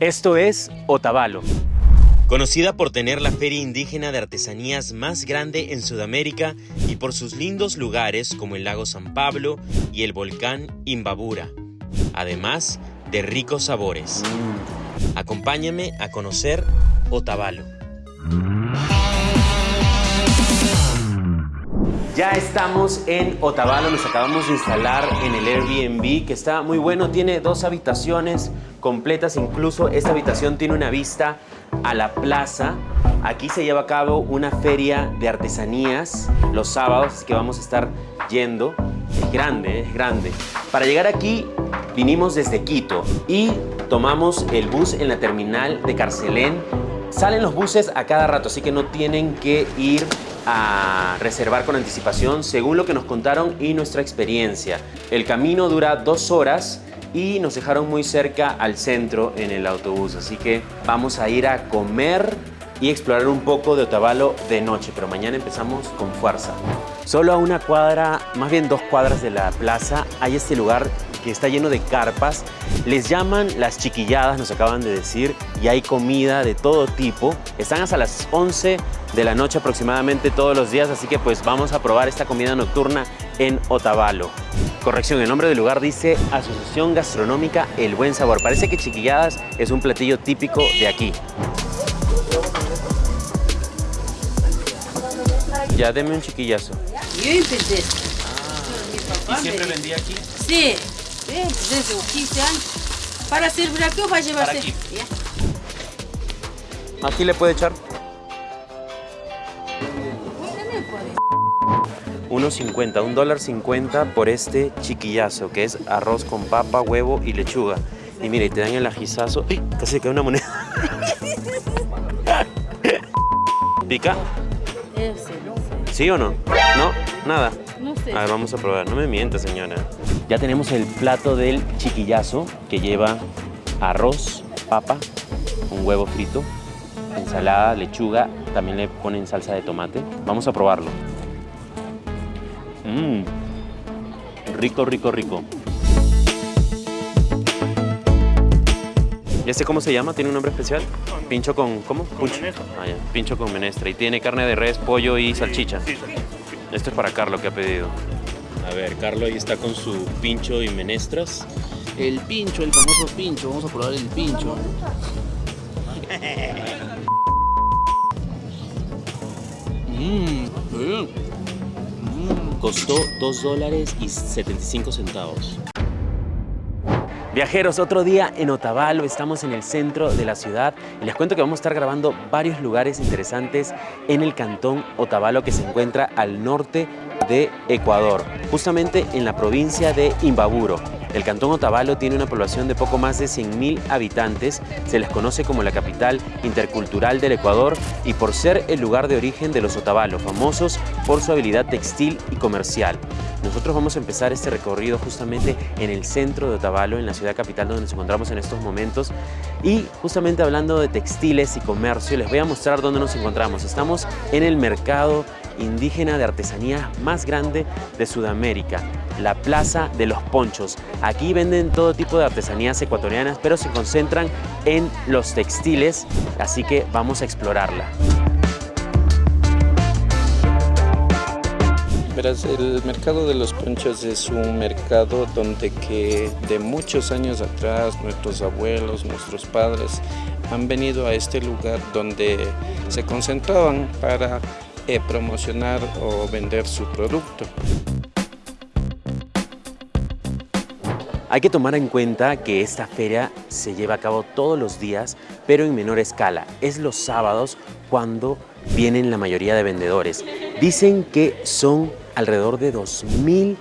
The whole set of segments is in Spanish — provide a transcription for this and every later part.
Esto es Otavalo. Conocida por tener la feria indígena de artesanías más grande en Sudamérica y por sus lindos lugares como el lago San Pablo y el volcán Imbabura, además de ricos sabores. Acompáñame a conocer Otavalo. Ya estamos en Otavalo, nos acabamos de instalar en el Airbnb que está muy bueno, tiene dos habitaciones completas, incluso esta habitación tiene una vista a la plaza. Aquí se lleva a cabo una feria de artesanías los sábados, así que vamos a estar yendo. Es grande, es grande. Para llegar aquí vinimos desde Quito y tomamos el bus en la terminal de Carcelén. Salen los buses a cada rato, así que no tienen que ir a reservar con anticipación según lo que nos contaron y nuestra experiencia. El camino dura dos horas y nos dejaron muy cerca al centro en el autobús, así que vamos a ir a comer y explorar un poco de Otavalo de noche, pero mañana empezamos con fuerza. Solo a una cuadra, más bien dos cuadras de la plaza, hay este lugar que está lleno de carpas. Les llaman las chiquilladas, nos acaban de decir, y hay comida de todo tipo. Están hasta las 11 de la noche aproximadamente todos los días, así que pues vamos a probar esta comida nocturna en Otavalo. Corrección, el nombre del lugar dice Asociación Gastronómica El Buen Sabor. Parece que chiquilladas es un platillo típico de aquí. Ya, deme un chiquillazo. Yo empecé. ¿Y siempre vendía aquí? Sí, sí, desde los 15 años. Para servir aquí o va a llevarse. Aquí. Ya. Aquí le puede echar También puede. 1.50, un dólar 50 por este chiquillazo, que es arroz con papa, huevo y lechuga. Y mire, te dan el ajizazo. ¡Ay! Casi cae una moneda. ¿Pica? ¿Sí o no? ¿No? Nada. No sé. A ver, vamos a probar. No me mienta, señora. Ya tenemos el plato del chiquillazo, que lleva arroz, papa, un huevo frito, ensalada, lechuga. También le ponen salsa de tomate. Vamos a probarlo. Mmm. Rico, rico, rico. ¿Y este cómo se llama? ¿Tiene un nombre especial? Pincho con... ¿Cómo? Puncho. Ah, ya. Pincho con menestra. Y tiene carne de res, pollo y salchicha. Esto es para Carlos que ha pedido. A ver, Carlos ahí está con su pincho y menestras. El pincho, el famoso pincho. Vamos a probar el pincho. Mmm, bien. Costó 2 dólares y 75 centavos. Viajeros, otro día en Otavalo, estamos en el centro de la ciudad y les cuento que vamos a estar grabando varios lugares interesantes en el cantón Otavalo que se encuentra al norte de Ecuador, justamente en la provincia de Imbaburo. El cantón Otavalo tiene una población de poco más de 100.000 habitantes, se les conoce como la capital intercultural del Ecuador y por ser el lugar de origen de los Otavalo, famosos por su habilidad textil y comercial. Nosotros vamos a empezar este recorrido justamente en el centro de Otavalo, en la ciudad capital donde nos encontramos en estos momentos. Y justamente hablando de textiles y comercio, les voy a mostrar dónde nos encontramos. Estamos en el mercado indígena de artesanía más grande de Sudamérica, la Plaza de los Ponchos. Aquí venden todo tipo de artesanías ecuatorianas, pero se concentran en los textiles, así que vamos a explorarla. El mercado de los ponchos es un mercado donde que de muchos años atrás nuestros abuelos, nuestros padres han venido a este lugar donde se concentraban para eh, promocionar o vender su producto. Hay que tomar en cuenta que esta feria se lleva a cabo todos los días, pero en menor escala. Es los sábados cuando vienen la mayoría de vendedores. Dicen que son alrededor de 2.000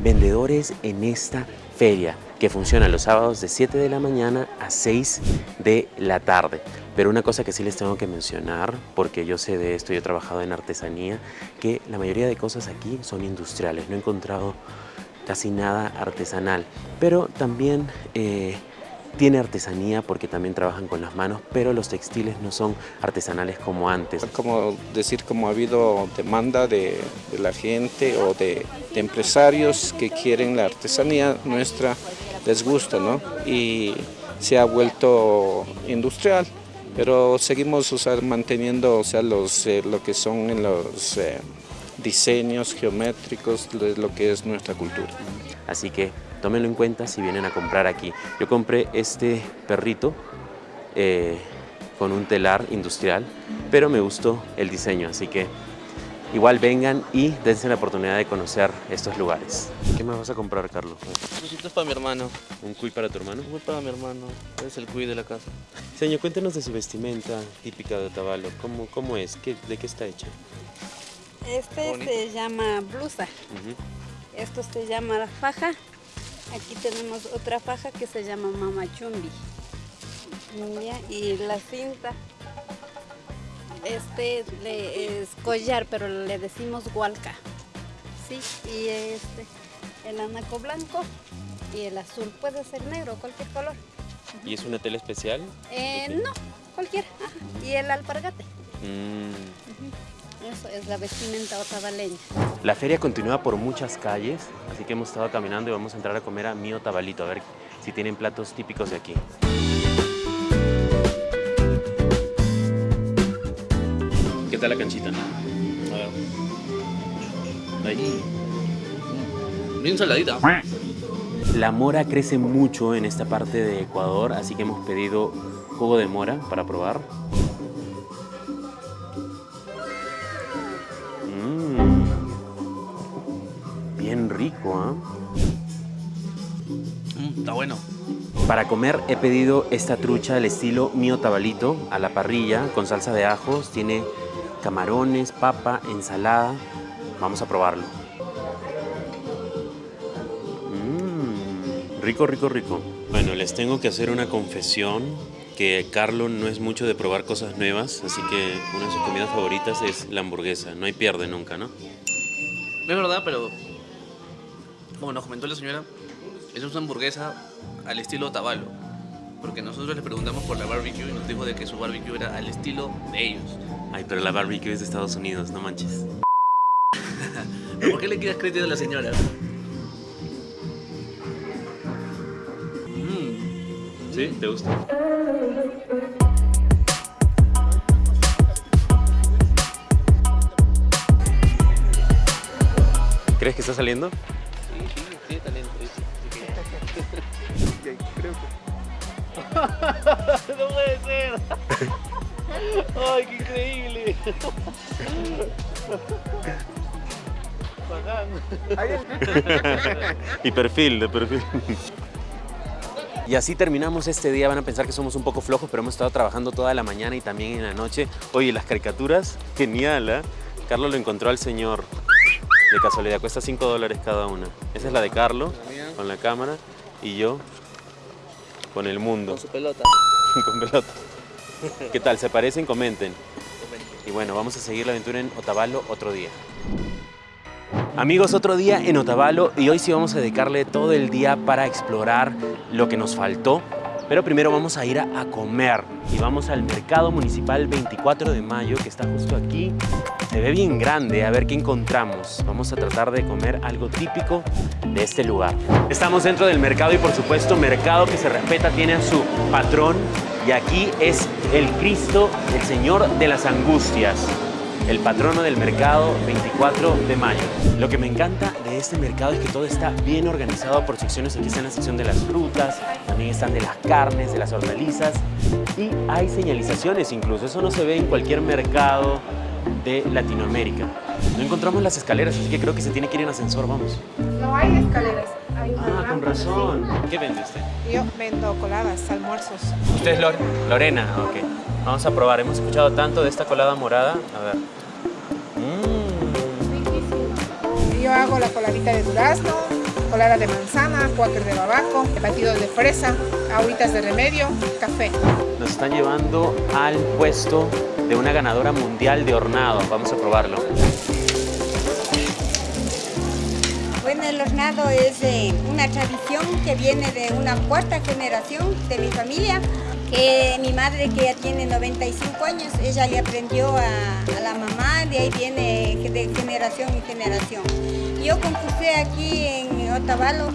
vendedores en esta feria que funciona los sábados de 7 de la mañana a 6 de la tarde. Pero una cosa que sí les tengo que mencionar, porque yo sé de esto, yo he trabajado en artesanía, que la mayoría de cosas aquí son industriales. No he encontrado casi nada artesanal, pero también eh, tiene artesanía porque también trabajan con las manos, pero los textiles no son artesanales como antes. Como decir, como ha habido demanda de, de la gente o de, de empresarios que quieren la artesanía nuestra, les gusta, ¿no? Y se ha vuelto industrial, pero seguimos manteniendo o sea, los, eh, lo que son los eh, diseños geométricos de lo que es nuestra cultura. Así que tómenlo en cuenta si vienen a comprar aquí. Yo compré este perrito eh, con un telar industrial, pero me gustó el diseño, así que igual vengan y dense la oportunidad de conocer estos lugares. ¿Qué más vas a comprar, Carlos? Cositas para mi hermano. ¿Un cuy para tu hermano? Un cuy para mi hermano. Es el cuy de la casa. Señor, cuéntanos de su vestimenta típica de Otavalo. ¿Cómo, cómo es? ¿Qué, ¿De qué está hecha? Este se llama blusa. Esto se llama faja. Aquí tenemos otra faja que se llama mamachumbi. Y la cinta este es collar, pero le decimos hualca. Sí, y este, el anaco blanco y el azul. Puede ser negro, cualquier color. ¿Y es una tela especial? Eh, no, cualquiera. Y el alpargate. Mm. Eso es la vestimenta otavaleña. La feria continúa por muchas calles, así que hemos estado caminando y vamos a entrar a comer a mi otavalito, a ver si tienen platos típicos de aquí. Está la canchita? Ahí. Bien saladita. La mora crece mucho en esta parte de Ecuador, así que hemos pedido jugo de mora para probar. Mmm. Bien rico, ¿ah? está bueno. Para comer he pedido esta trucha del estilo mío tabalito a la parrilla con salsa de ajos. Tiene camarones, papa, ensalada. Vamos a probarlo. Mmm, rico, rico, rico. Bueno, les tengo que hacer una confesión que Carlos no es mucho de probar cosas nuevas, así que una de sus comidas favoritas es la hamburguesa. No hay pierde nunca, ¿no? Es verdad, pero como nos comentó la señora, es una hamburguesa al estilo Tabalo. Porque nosotros le preguntamos por la barbecue y nos dijo de que su barbecue era al estilo de ellos. Ay, pero la barbecue es de Estados Unidos, no manches. ¿Por qué le quitas crédito a la señora? Mm. ¿Sí? ¿Te gusta? ¿Crees que está saliendo? No puede ser. ¡Ay, qué increíble! y perfil, de perfil. Y así terminamos este día. Van a pensar que somos un poco flojos, pero hemos estado trabajando toda la mañana y también en la noche. Oye, las caricaturas, genial, ¿eh? Carlos lo encontró al señor. De casualidad, cuesta 5 dólares cada una. Esa es la de Carlos, con la cámara, y yo con el mundo. Con su pelota. con pelota. ¿Qué tal? ¿Se parecen? Comenten. Y bueno, vamos a seguir la aventura en Otavalo otro día. Amigos, otro día en Otavalo y hoy sí vamos a dedicarle todo el día para explorar lo que nos faltó. Pero primero vamos a ir a, comer y vamos al Mercado Municipal 24 de Mayo que está justo aquí. Se ve bien grande, a ver qué encontramos. Vamos a tratar de comer algo típico de este lugar. Estamos dentro del mercado y por supuesto mercado que se respeta tiene a su patrón y aquí es el Cristo, el Señor de las Angustias, el patrono del mercado 24 de mayo. Lo que me encanta de este mercado es que todo está bien organizado por secciones. Aquí está la sección de las frutas, también están de las carnes, de las hortalizas y hay señalizaciones incluso. Eso no se ve en cualquier mercado de Latinoamérica. No encontramos las escaleras, así que creo que se tiene que ir en ascensor, vamos. No hay escaleras. Hay ah, con razón. ¿Qué vende usted? Yo vendo coladas, almuerzos. ¿Usted es Lorena? Ok. Vamos a probar. Hemos escuchado tanto de esta colada morada. A ver. Yo hago la coladita de durazno, colada de manzana, cuáquer de babaco, batidos de fresa, agüitas de remedio, café. Nos están llevando al puesto de una ganadora mundial de hornado. Vamos a probarlo. Bueno, el hornado es eh, una tradición que viene de una cuarta generación de mi familia. Que mi madre, que ya tiene 95 años, ella le aprendió a, la mamá, de ahí viene de generación en generación. Yo concursé aquí en Otavalo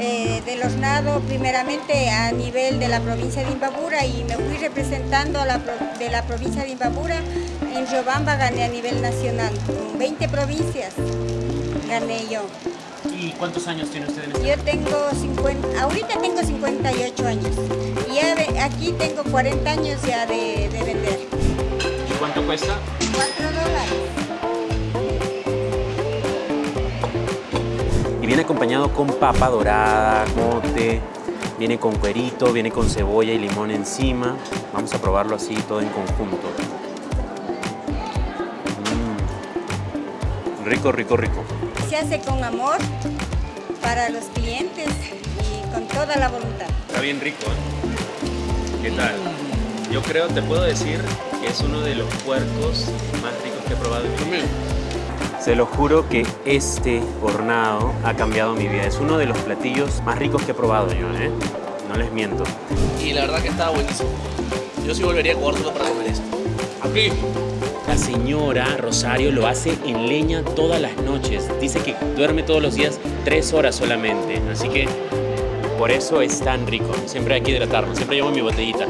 eh, de los nados primeramente a nivel de la provincia de Imbabura y me fui representando a la, de la provincia de Imbabura. En Riobamba gané a nivel nacional, con 20 provincias gané yo. ¿Y cuántos años tiene usted en este? Yo tengo 50, ahorita tengo 58 años aquí tengo 40 años ya de, de vender. ¿Y cuánto cuesta? 4 dólares. viene acompañado con papa dorada, mote, viene con cuerito, viene con cebolla y limón encima. Vamos a probarlo así todo en conjunto. Mm. Rico, rico, rico. Se hace con amor para los clientes y con toda la voluntad. Está bien rico, ¿eh? ¿Qué tal? Yo creo, te puedo decir que es uno de los puercos más ricos que he probado en mi vida. Se lo juro que este hornado ha cambiado mi vida. Es uno de los platillos más ricos que he probado yo, ¿eh? No les miento. Y la verdad que estaba buenísimo. Yo sí volvería a Ecuador solo para comer esto. Aquí. La señora Rosario lo hace en leña todas las noches. Dice que duerme todos los días tres horas solamente. Así que por eso es tan rico. Siempre hay que hidratarlo. Siempre llevo mi botellita.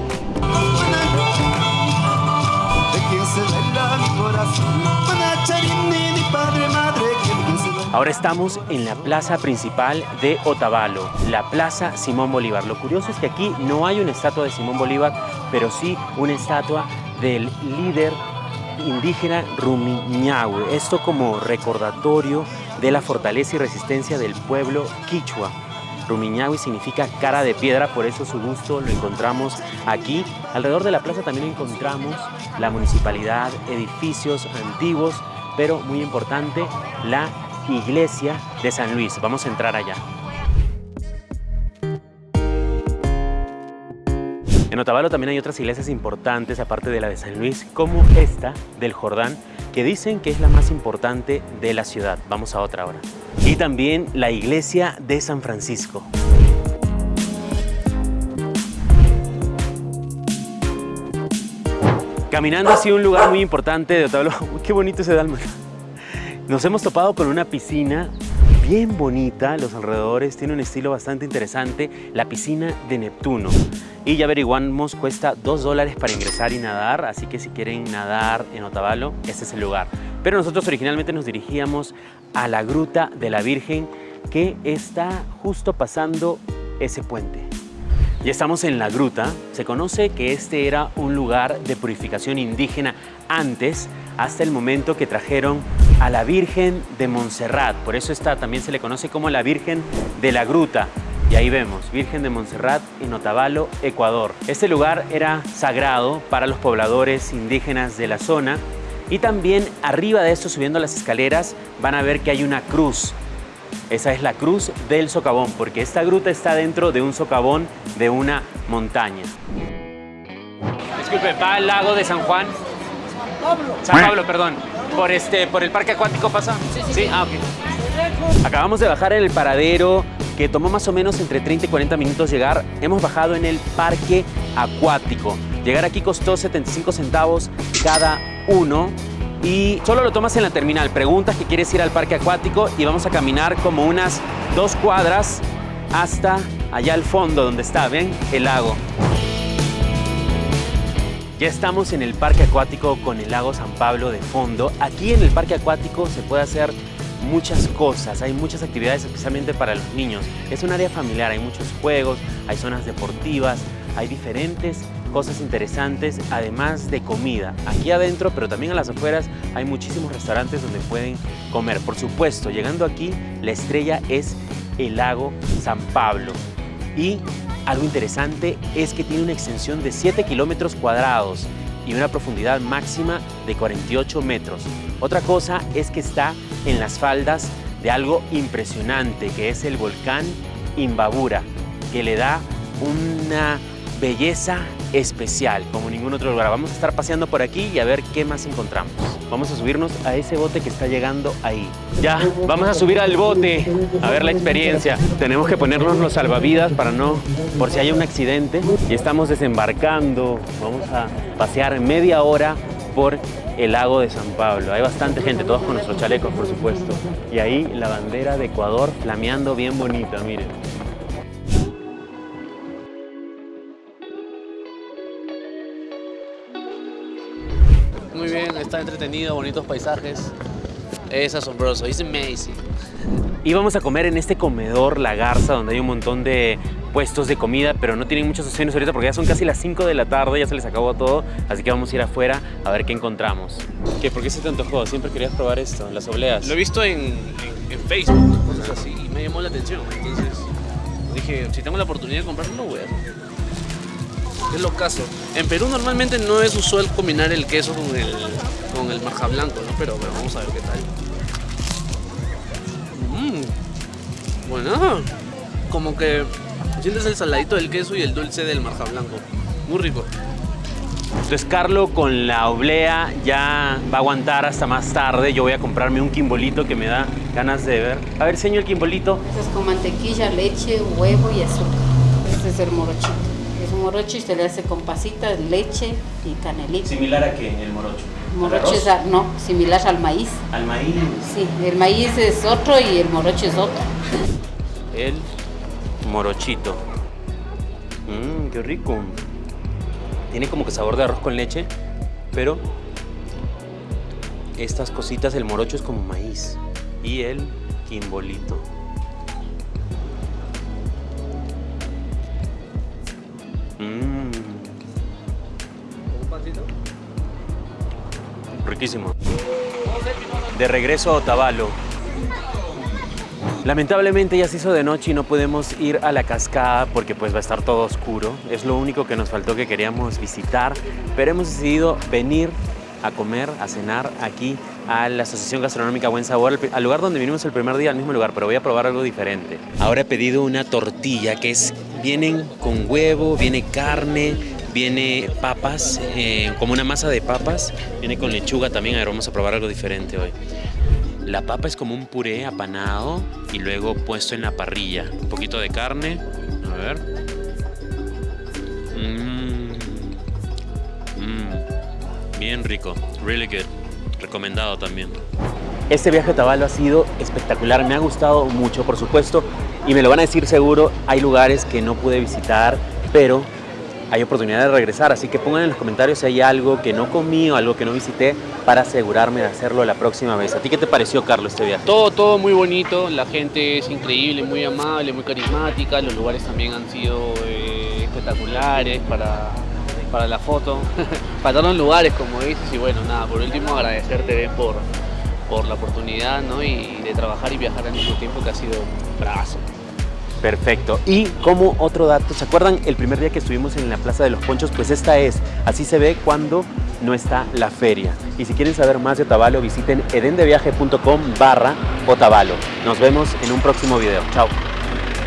Ahora estamos en la plaza principal de Otavalo, la Plaza Simón Bolívar. Lo curioso es que aquí no hay una estatua de Simón Bolívar, pero sí una estatua del líder indígena Rumiñahue. Esto como recordatorio de la fortaleza y resistencia del pueblo quichua. Rumiñahue significa cara de piedra, por eso su gusto lo encontramos aquí. Alrededor de la plaza también encontramos la municipalidad, edificios antiguos, pero muy importante, la iglesia de San Luis. Vamos a entrar allá. En Otavalo también hay otras iglesias importantes, aparte de la de San Luis, como esta del Jordán, que dicen que es la más importante de la ciudad. Vamos a otra ahora. Y también la iglesia de San Francisco. Caminando así un lugar muy importante de Otavalo. Qué bonito ese Dálmata. Nos hemos topado con una piscina bien bonita, los alrededores, tiene un estilo bastante interesante, la piscina de Neptuno. Y ya averiguamos, cuesta 2 dólares para ingresar y nadar, así que si quieren nadar en Otavalo, este es el lugar. Pero nosotros originalmente nos dirigíamos a la Gruta de la Virgen, que está justo pasando ese puente. Ya estamos en la gruta. Se conoce que este era un lugar de purificación indígena antes, hasta el momento que trajeron a la Virgen de Montserrat. Por eso esta también se le conoce como la Virgen de la Gruta. Y ahí vemos, Virgen de Montserrat en Otavalo, Ecuador. Este lugar era sagrado para los pobladores indígenas de la zona. Y también arriba de esto, subiendo las escaleras, van a ver que hay una cruz esa es la cruz del socavón, porque esta gruta está dentro de un socavón de una montaña. Disculpe, ¿va al lago de San Juan? San Pablo. San Pablo, perdón. ¿Por, este, ¿Por el parque acuático pasa? Sí, sí. ¿Sí? Ah, ok. Acabamos de bajar en el paradero que tomó más o menos entre 30 y 40 minutos llegar. Hemos bajado en el parque acuático. Llegar aquí costó 75 centavos cada uno y solo lo tomas en la terminal. Preguntas que quieres ir al parque acuático y vamos a caminar como unas dos cuadras hasta allá al fondo donde está, ¿ven? El lago. Ya estamos en el parque acuático con el lago San Pablo de fondo. Aquí en el parque acuático se puede hacer muchas cosas, hay muchas actividades especialmente para los niños. Es un área familiar, hay muchos juegos, hay zonas deportivas, hay diferentes cosas interesantes, además de comida. Aquí adentro, pero también a las afueras, hay muchísimos restaurantes donde pueden comer. Por supuesto, llegando aquí, la estrella es el lago San Pablo. Y algo interesante es que tiene una extensión de 7 kilómetros cuadrados y una profundidad máxima de 48 metros. Otra cosa es que está en las faldas de algo impresionante, que es el volcán Imbabura, que le da una belleza especial, como ningún otro lugar. Vamos a estar paseando por aquí y a ver qué más encontramos. Vamos a subirnos a ese bote que está llegando ahí. Ya, vamos a subir al bote a ver la experiencia. Tenemos que ponernos los salvavidas para no, por si hay un accidente. Y estamos desembarcando. Vamos a pasear media hora por el lago de San Pablo. Hay bastante gente, todos con nuestros chalecos, por supuesto. Y ahí la bandera de Ecuador flameando bien bonita, miren. Está entretenido, bonitos paisajes. Es asombroso, es amazing. Íbamos a comer en este comedor La Garza, donde hay un montón de puestos de comida, pero no tienen muchas opciones ahorita porque ya son casi las 5 de la tarde, ya se les acabó todo, así que vamos a ir afuera a ver qué encontramos. ¿Qué? ¿Por qué se te antojó? Siempre querías probar esto, las obleas. Lo he visto en, en- en Facebook, cosas así, y me llamó la atención. Entonces dije, si tengo la oportunidad de comprarlo, lo voy a hacer. Es lo caso. En Perú normalmente no es usual combinar el queso con el, con el marja blanco, ¿no? Pero, pero vamos a ver qué tal. Mmm, bueno, como que sientes el saladito del queso y el dulce del marja blanco. Muy rico. Entonces Carlo con la oblea ya va a aguantar hasta más tarde. Yo voy a comprarme un quimbolito que me da ganas de ver. A ver, señor el quimbolito. Este es con mantequilla, leche, huevo y azúcar. Este es el morochito. Morocho y se le hace con pasitas, leche y canelita. Similar a qué, el morocho. Morocho es, a- no, similar al maíz. Al maíz. Sí, el maíz es otro y el morocho es otro. El morochito. Mmm, qué rico. Tiene como que sabor de arroz con leche, pero estas cositas, el morocho es como maíz. Y el quimbolito. Mmm, ¿Un pancito? riquísimo. De regreso a Otavalo. Lamentablemente ya se hizo de noche y no podemos ir a la cascada porque pues va a estar todo oscuro. Es lo único que nos faltó que queríamos visitar, pero hemos decidido venir a comer, a cenar aquí a la Asociación Gastronómica Buen Sabor, al, al lugar donde vinimos el primer día, al mismo lugar, pero voy a probar algo diferente. Ahora he pedido una tortilla que es, vienen con huevo, viene carne, viene papas, eh, como una masa de papas, viene con lechuga también, a ver, vamos a probar algo diferente hoy. La papa es como un puré apanado y luego puesto en la parrilla. Un poquito de carne. A ver. Mmm. Mmm. Bien rico. Really good. Recomendado también. Este viaje a Tabalo ha sido espectacular. Me ha gustado mucho, por supuesto. Y me lo van a decir seguro. Hay lugares que no pude visitar, pero hay oportunidad de regresar. Así que pongan en los comentarios si hay algo que no comí o algo que no visité para asegurarme de hacerlo la próxima vez. ¿A ti qué te pareció, Carlos, este viaje? Todo, todo muy bonito, la gente es increíble, muy amable, muy carismática, los lugares también han sido eh, espectaculares para, para la foto. Faltaron lugares, como dices, y bueno, nada, por último agradecerte por, por la oportunidad ¿no? y de trabajar y viajar al mismo tiempo, que ha sido bravazo. Perfecto. Y como otro dato, ¿se acuerdan el primer día que estuvimos en la Plaza de los Ponchos? Pues esta es, así se ve cuando no está la feria. Y si quieren saber más de Otavalo, visiten edendeviaje.com barra Otavalo. Nos vemos en un próximo video. Chao.